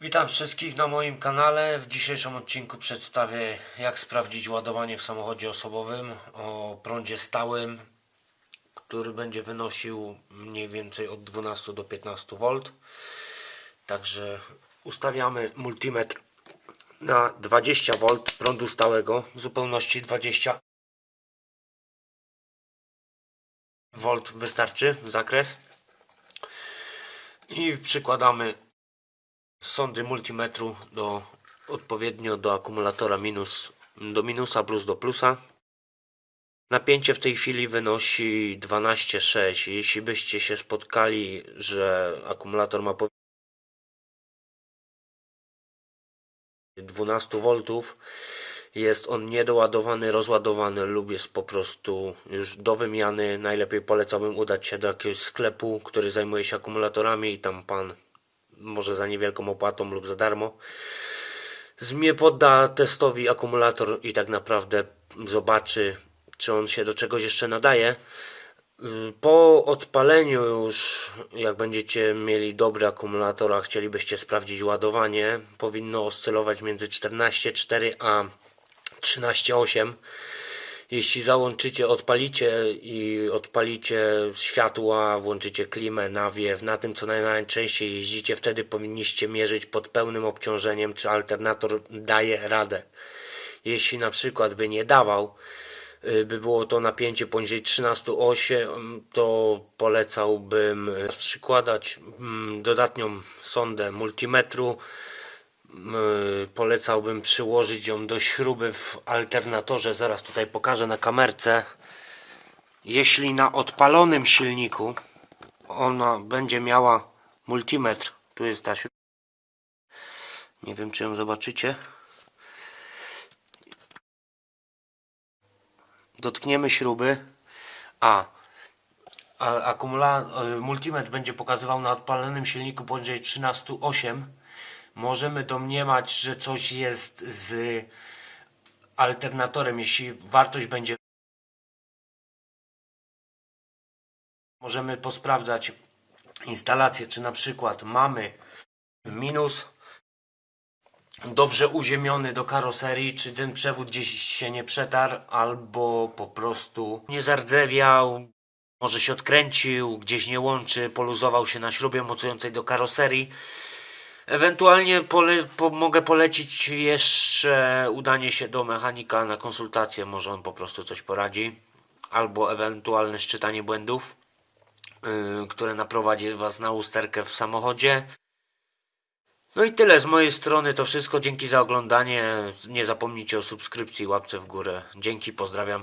Witam wszystkich na moim kanale. W dzisiejszym odcinku przedstawię jak sprawdzić ładowanie w samochodzie osobowym o prądzie stałym, który będzie wynosił mniej więcej od 12 do 15 V. Także ustawiamy multimetr na 20 V prądu stałego, w zupełności 20 V wystarczy zakres i przykładamy sondy multimetru do odpowiednio do akumulatora minus do minusa plus do plusa. Napięcie w tej chwili wynosi 12,6. Jeśli byście się spotkali, że akumulator ma 12 V, jest on niedoładowany, rozładowany lub jest po prostu już do wymiany. Najlepiej polecałbym udać się do jakiegoś sklepu, który zajmuje się akumulatorami i tam pan może za niewielką opłatą lub za darmo. Zmie podda testowi akumulator i tak naprawdę zobaczy, czy on się do czegoś jeszcze nadaje. Po odpaleniu już, jak będziecie mieli dobry akumulator, a chcielibyście sprawdzić ładowanie, powinno oscylować między 14,4 a 13,8 jeśli załączycie, odpalicie i odpalicie światła, włączycie klimę, nawiew, na tym co najczęściej jeździcie, wtedy powinniście mierzyć pod pełnym obciążeniem, czy alternator daje radę. Jeśli na przykład by nie dawał, y, by było to napięcie poniżej 13,8 to polecałbym przykładać mm, dodatnią sondę multimetru polecałbym przyłożyć ją do śruby w alternatorze. Zaraz tutaj pokażę na kamerce. Jeśli na odpalonym silniku ona będzie miała multimetr, tu jest ta śruba. Nie wiem, czy ją zobaczycie. Dotkniemy śruby. A, a akumulator, multimetr będzie pokazywał na odpalonym silniku poniżej 13,8 możemy domniemać, że coś jest z alternatorem, jeśli wartość będzie możemy posprawdzać instalację, czy na przykład mamy minus dobrze uziemiony do karoserii, czy ten przewód gdzieś się nie przetarł, albo po prostu nie zardzewiał, może się odkręcił, gdzieś nie łączy, poluzował się na śrubie mocującej do karoserii. Ewentualnie pole, po, mogę polecić jeszcze udanie się do mechanika na konsultację, może on po prostu coś poradzi. Albo ewentualne szczytanie błędów, yy, które naprowadzi Was na usterkę w samochodzie. No i tyle z mojej strony, to wszystko. Dzięki za oglądanie. Nie zapomnijcie o subskrypcji i łapce w górę. Dzięki, pozdrawiam.